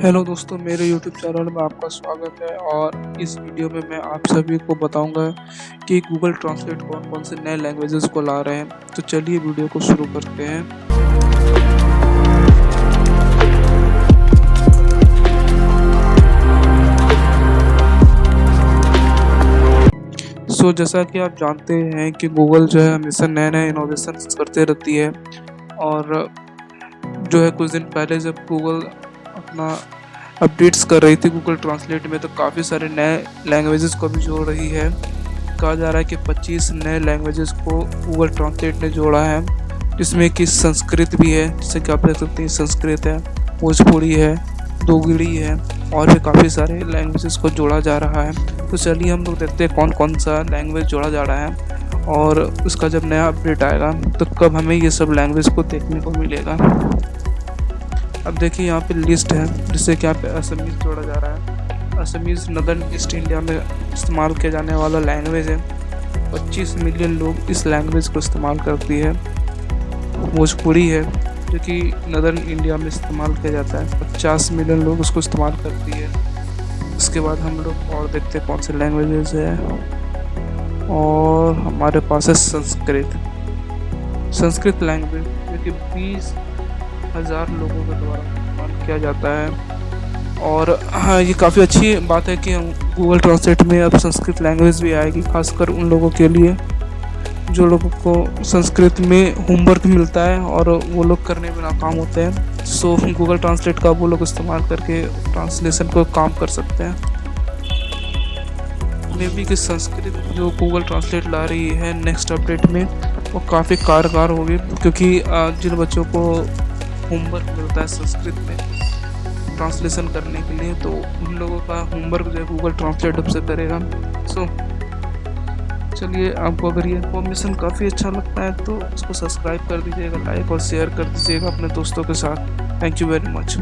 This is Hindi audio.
हेलो दोस्तों मेरे यूट्यूब चैनल में आपका स्वागत है और इस वीडियो में मैं आप सभी को बताऊँगा कि गूगल ट्रांसलेट कौन कौन से नए लैंग्वेजेस को ला रहे हैं। तो चलिए वीडियो को शुरू करते हैं। सो so, जैसा कि आप जानते हैं कि गूगल जो है हमेशा नए नए इनोवेशन करते रहती है और जो है कुछ दिन पहले जब गूगल अपना अपडेट्स कर रही थी गूगल ट्रांसलेट में तो काफ़ी सारे नए लैंग्वेजेस को भी जोड़ रही है। कहा जा रहा है कि 25 नए लैंग्वेजेस को गूगल ट्रांसलेट ने जोड़ा है, जिसमें कि संस्कृत भी है, जैसे कि आप देख सकते हैं, संस्कृत है, भोजपुरी है, दोगड़ी है, और भी काफ़ी सारे लैंग्वेजेस को जोड़ा जा रहा है। तो चलिए हम लोग देखते हैं कौन कौन सा लैंग्वेज जोड़ा जा रहा है, और उसका जब नया अपडेट आएगा तो कब हमें ये सब लैंग्वेज को देखने को मिलेगा। अब देखिए यहाँ पे लिस्ट है जिससे कि यहाँ पे असमीज़ जोड़ा जा रहा है। असमीज़ नदर्न ईस्ट इंडिया में इस्तेमाल किया जाने वाला लैंग्वेज है। 25 मिलियन लोग इस लैंग्वेज को इस्तेमाल करती है। भोजपुरी है, जो कि नदर्न इंडिया में इस्तेमाल किया जाता है। 50 मिलियन लोग उसको इस्तेमाल करती है। उसके बाद हम लोग और देखते हैं कौन से लैंग्वेजेस है। और हमारे पास है संस्कृत। संस्कृत लैंग्वेज जो कि बीस हज़ार लोगों के द्वारा इस्तेमाल किया जाता है। और हाँ ये काफ़ी अच्छी बात है कि गूगल ट्रांसलेट में अब संस्कृत लैंग्वेज भी आएगी, खासकर उन लोगों के लिए, जो लोगों को संस्कृत में होमवर्क मिलता है और वो लोग करने में नाकाम होते हैं। सो गूगल ट्रांसलेट का वो लोग इस्तेमाल करके ट्रांसलेशन को काम कर सकते हैं। मे बी कि संस्कृत जो गूगल ट्रांसलेट ला रही है नेक्स्ट अपडेट में, वो काफ़ी कारगर होगी, क्योंकि जिन बच्चों को होमवर्क मिलता है संस्कृत में, ट्रांसलेशन करने के लिए तो उन लोगों का होमवर्क जो है गूगल ट्रांसलेट से करेगा। सो चलिए, आपको अगर ये इन्फॉर्मेशन काफ़ी अच्छा लगता है तो उसको सब्सक्राइब कर दीजिएगा लाइक और शेयर कर दीजिएगा अपने दोस्तों के साथ। Thank you very much